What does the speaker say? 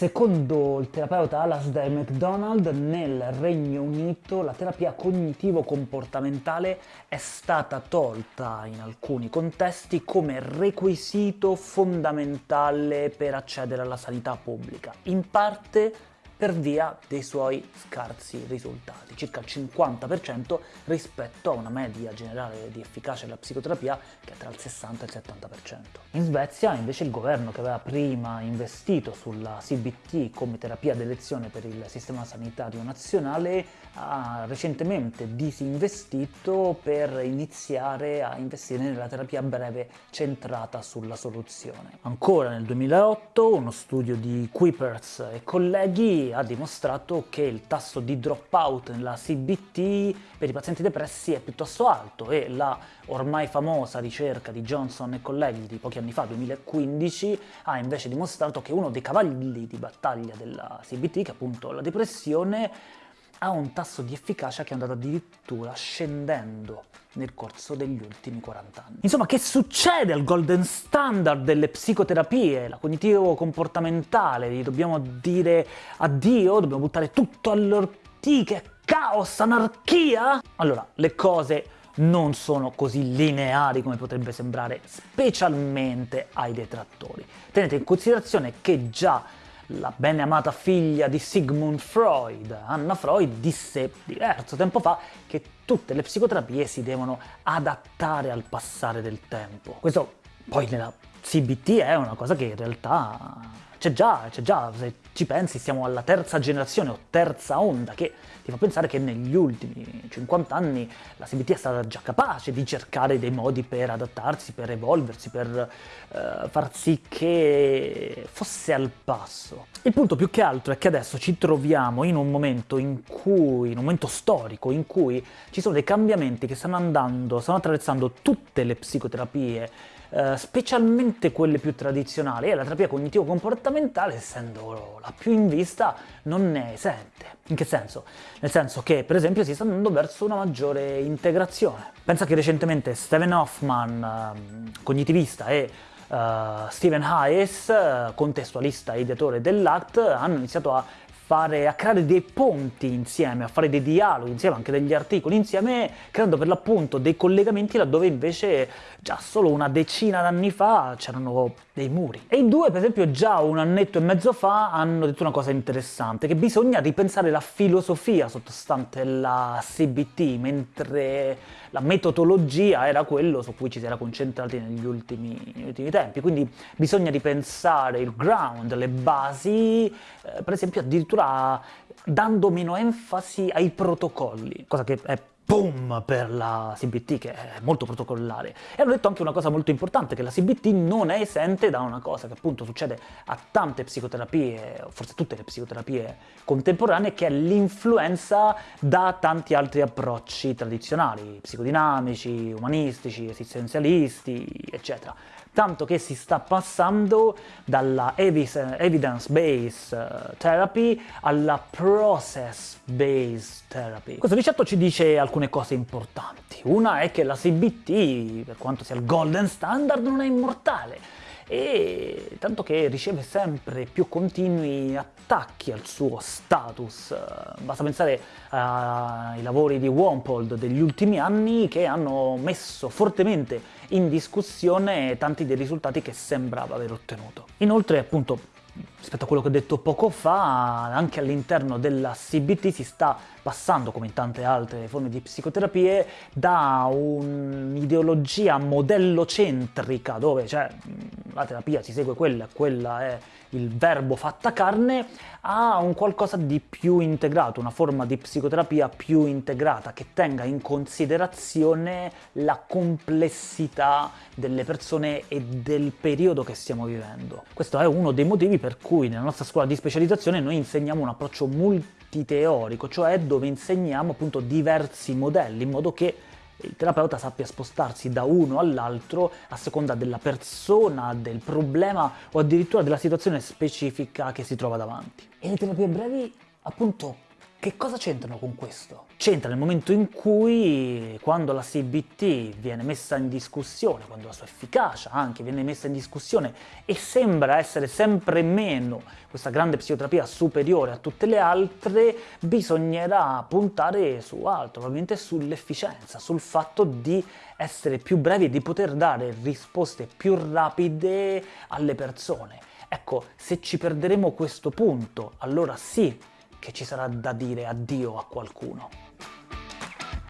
Secondo il terapeuta Alasdair MacDonald, nel Regno Unito la terapia cognitivo-comportamentale è stata tolta in alcuni contesti come requisito fondamentale per accedere alla sanità pubblica, in parte per via dei suoi scarsi risultati, circa il 50% rispetto a una media generale di efficacia della psicoterapia che è tra il 60 e il 70%. In Svezia invece il governo che aveva prima investito sulla CBT come terapia d'elezione per il sistema sanitario nazionale ha recentemente disinvestito per iniziare a investire nella terapia breve centrata sulla soluzione. Ancora nel 2008 uno studio di Kuipers e colleghi ha dimostrato che il tasso di dropout nella CBT per i pazienti depressi è piuttosto alto e la ormai famosa ricerca di Johnson e colleghi di pochi anni fa, 2015, ha invece dimostrato che uno dei cavalli di battaglia della CBT, che è appunto la depressione, ha un tasso di efficacia che è andato addirittura scendendo nel corso degli ultimi 40 anni. Insomma, che succede al golden standard delle psicoterapie, la cognitivo-comportamentale, gli dobbiamo dire addio, dobbiamo buttare tutto all'ortiche, caos, anarchia? Allora, le cose non sono così lineari come potrebbe sembrare, specialmente ai detrattori. Tenete in considerazione che già la bene amata figlia di Sigmund Freud, Anna Freud, disse diverso tempo fa che tutte le psicoterapie si devono adattare al passare del tempo. Questo poi nella CBT è una cosa che in realtà c'è già, c'è già, se ci pensi siamo alla terza generazione o terza onda che ti fa pensare che negli ultimi 50 anni la CBT è stata già capace di cercare dei modi per adattarsi, per evolversi, per eh, far sì che fosse al passo. Il punto più che altro è che adesso ci troviamo in un momento in cui, in un momento storico, in cui ci sono dei cambiamenti che stanno andando, stanno attraversando tutte le psicoterapie eh, specialmente quelle più tradizionali, e la terapia cognitivo-comportamentale, essendo la più in vista, non ne esente. In che senso? Nel senso che, per esempio, si sta andando verso una maggiore integrazione. Pensa che recentemente Steven Hoffman, eh, cognitivista, e uh, Stephen Hayes, contestualista e ideatore dell'ACT, hanno iniziato a fare, a creare dei ponti insieme, a fare dei dialoghi insieme, anche degli articoli insieme, creando per l'appunto dei collegamenti laddove invece già solo una decina d'anni fa c'erano dei muri. E i due, per esempio, già un annetto e mezzo fa hanno detto una cosa interessante, che bisogna ripensare la filosofia sottostante la CBT, mentre la metodologia era quello su cui ci si era concentrati negli ultimi, negli ultimi tempi. Quindi bisogna ripensare il ground, le basi, eh, per esempio addirittura addirittura dando meno enfasi ai protocolli, cosa che è boom per la CBT che è molto protocollare. E hanno detto anche una cosa molto importante, che la CBT non è esente da una cosa che appunto succede a tante psicoterapie, forse tutte le psicoterapie contemporanee, che è l'influenza da tanti altri approcci tradizionali, psicodinamici, umanistici, esistenzialisti, eccetera tanto che si sta passando dalla evidence-based eh, therapy alla process-based therapy. Questo ricetto ci dice alcune cose importanti. Una è che la CBT, per quanto sia il golden standard, non è immortale e tanto che riceve sempre più continui attacchi al suo status. Basta pensare ai lavori di Wampold degli ultimi anni che hanno messo fortemente in discussione tanti dei risultati che sembrava aver ottenuto. Inoltre, appunto, rispetto a quello che ho detto poco fa, anche all'interno della CBT si sta passando, come in tante altre forme di psicoterapie, da un'ideologia modellocentrica, dove cioè, la terapia si segue quella, quella è il verbo fatta carne, a un qualcosa di più integrato, una forma di psicoterapia più integrata, che tenga in considerazione la complessità delle persone e del periodo che stiamo vivendo. Questo è uno dei motivi per cui nella nostra scuola di specializzazione noi insegniamo un approccio multiteorico, cioè dove insegniamo appunto diversi modelli, in modo che il terapeuta sappia spostarsi da uno all'altro a seconda della persona, del problema o addirittura della situazione specifica che si trova davanti. E le terapie brevi, appunto, Che cosa c'entrano con questo? C'entra nel momento in cui, quando la CBT viene messa in discussione, quando la sua efficacia anche viene messa in discussione e sembra essere sempre meno questa grande psicoterapia superiore a tutte le altre, bisognerà puntare su altro, probabilmente sull'efficienza, sul fatto di essere più brevi e di poter dare risposte più rapide alle persone. Ecco, se ci perderemo questo punto, allora sì che ci sarà da dire addio a qualcuno.